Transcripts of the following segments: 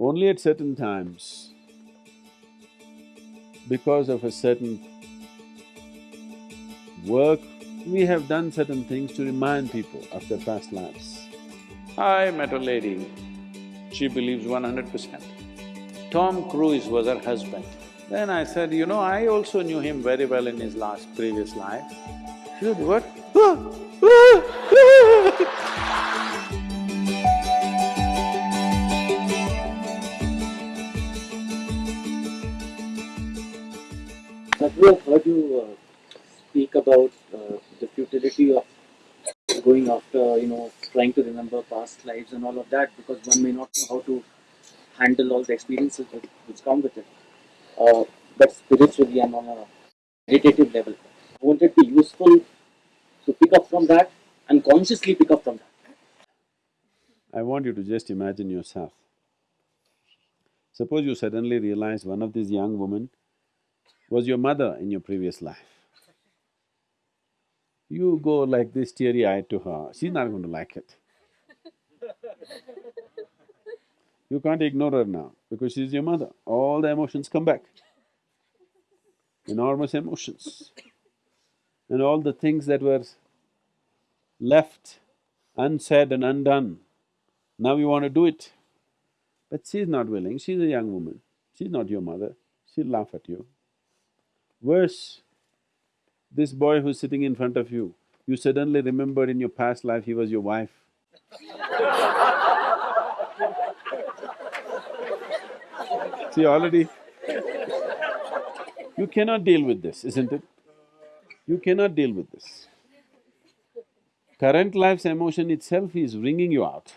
Only at certain times, because of a certain work, we have done certain things to remind people of their past lives. I met a lady, she believes one hundred percent. Tom Cruise was her husband. Then I said, you know, I also knew him very well in his last previous life. She said, what? I've heard you uh, speak about uh, the futility of going after, you know, trying to remember past lives and all of that because one may not know how to handle all the experiences that which come with it. Uh, but spiritually and on a meditative level, I want it to be useful to pick up from that and consciously pick up from that? I want you to just imagine yourself. Suppose you suddenly realize one of these young women was your mother in your previous life. You go like this teary-eyed to her, she's not going to like it. You can't ignore her now because she's your mother, all the emotions come back. Enormous emotions. And all the things that were left unsaid and undone, now you want to do it. But she's not willing, she's a young woman, she's not your mother, she'll laugh at you. Worse, this boy who's sitting in front of you, you suddenly remembered in your past life he was your wife. See, already you cannot deal with this, isn't it? You cannot deal with this. Current life's emotion itself is wringing you out,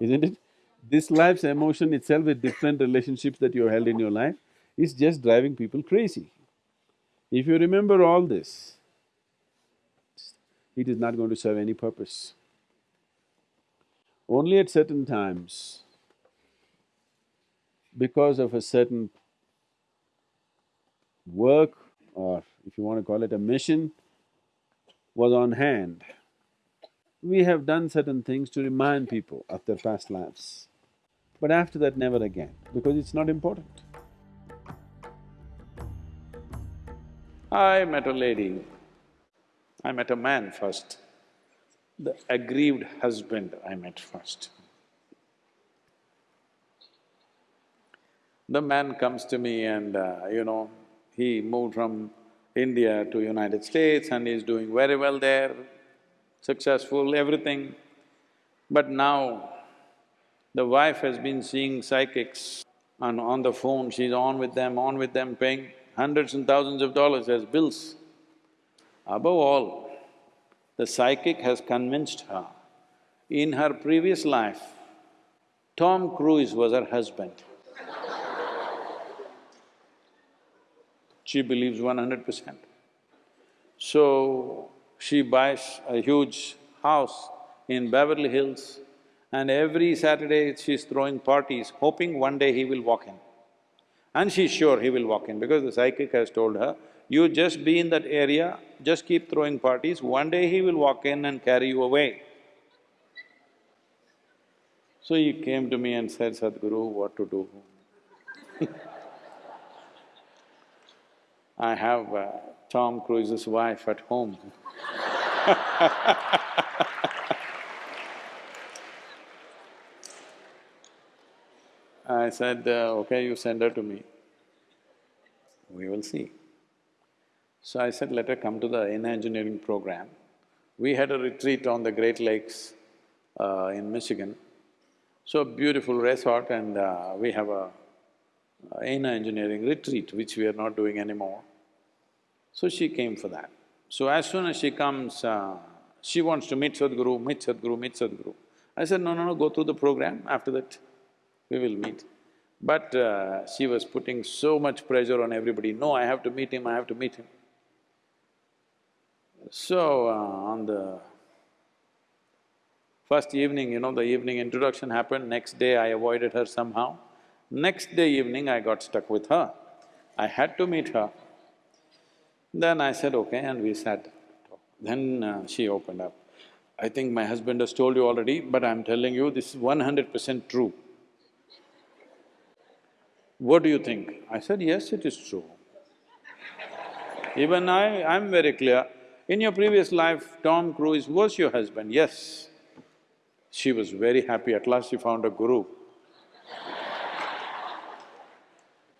isn't it? This life's emotion itself with different relationships that you held in your life is just driving people crazy. If you remember all this, it is not going to serve any purpose. Only at certain times, because of a certain work or if you want to call it a mission, was on hand, we have done certain things to remind people of their past lives. But after that, never again, because it's not important. I met a lady, I met a man first. The aggrieved husband I met first. The man comes to me and, uh, you know, he moved from India to United States and he's doing very well there, successful, everything. But now, the wife has been seeing psychics and on the phone, she's on with them, on with them, paying hundreds and thousands of dollars as bills. Above all, the psychic has convinced her, in her previous life, Tom Cruise was her husband. she believes one hundred percent. So, she buys a huge house in Beverly Hills and every Saturday she's throwing parties, hoping one day he will walk in. And she's sure he will walk in because the psychic has told her, you just be in that area, just keep throwing parties, one day he will walk in and carry you away. So he came to me and said, Sadhguru, what to do? I have uh, Tom Cruise's wife at home I said, uh, okay, you send her to me. We will see. So I said, let her come to the engineering program. We had a retreat on the Great Lakes uh, in Michigan. So beautiful resort and uh, we have a uh, engineering retreat, which we are not doing anymore. So she came for that. So as soon as she comes, uh, she wants to meet Sadhguru, meet Sadhguru, meet Sadhguru. I said, no, no, no, go through the program, after that we will meet. But uh, she was putting so much pressure on everybody, no, I have to meet him, I have to meet him. So, uh, on the first evening, you know, the evening introduction happened, next day I avoided her somehow. Next day evening, I got stuck with her. I had to meet her. Then I said, okay, and we sat. Then uh, she opened up. I think my husband has told you already, but I'm telling you, this is one hundred percent true. What do you think? I said, yes, it is true. Even I, I'm very clear. In your previous life, Tom Cruise was your husband, yes. She was very happy, at last she found a guru.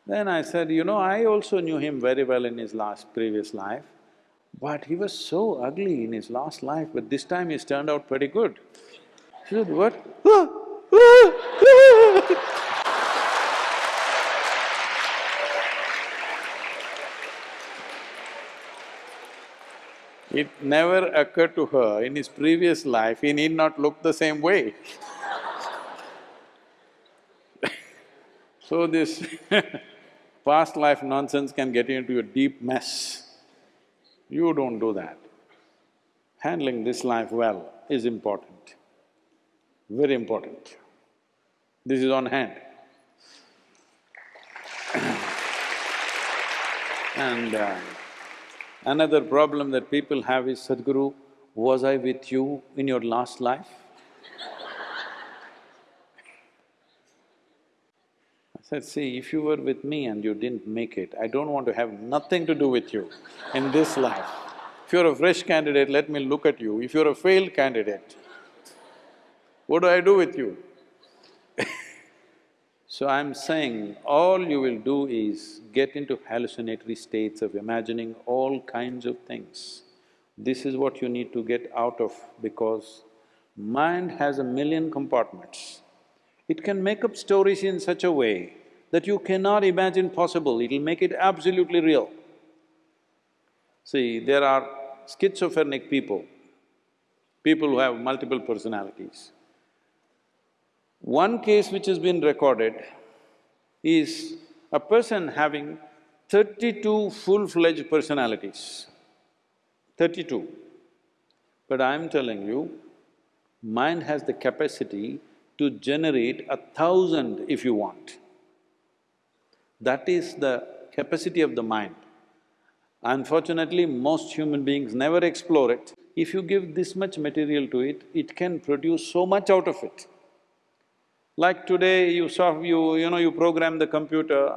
then I said, you know, I also knew him very well in his last previous life, but he was so ugly in his last life, but this time he's turned out pretty good. She said, what? It never occurred to her in his previous life, he need not look the same way. so this past life nonsense can get you into a deep mess. You don't do that. Handling this life well is important, very important. This is on hand. and uh, Another problem that people have is, Sadhguru, was I with you in your last life? I said, see, if you were with me and you didn't make it, I don't want to have nothing to do with you in this life. If you're a fresh candidate, let me look at you. If you're a failed candidate, what do I do with you? So I'm saying, all you will do is get into hallucinatory states of imagining all kinds of things. This is what you need to get out of because mind has a million compartments. It can make up stories in such a way that you cannot imagine possible, it'll make it absolutely real. See, there are schizophrenic people, people who have multiple personalities. One case which has been recorded is a person having thirty-two full-fledged personalities, thirty-two. But I'm telling you, mind has the capacity to generate a thousand if you want. That is the capacity of the mind. Unfortunately, most human beings never explore it. If you give this much material to it, it can produce so much out of it. Like today, you saw… you… you know, you program the computer,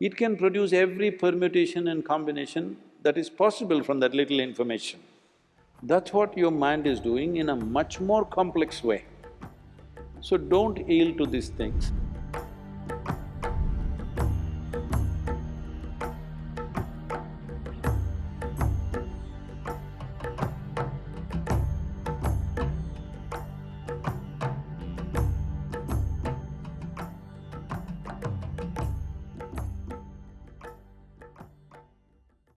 it can produce every permutation and combination that is possible from that little information. That's what your mind is doing in a much more complex way. So don't yield to these things.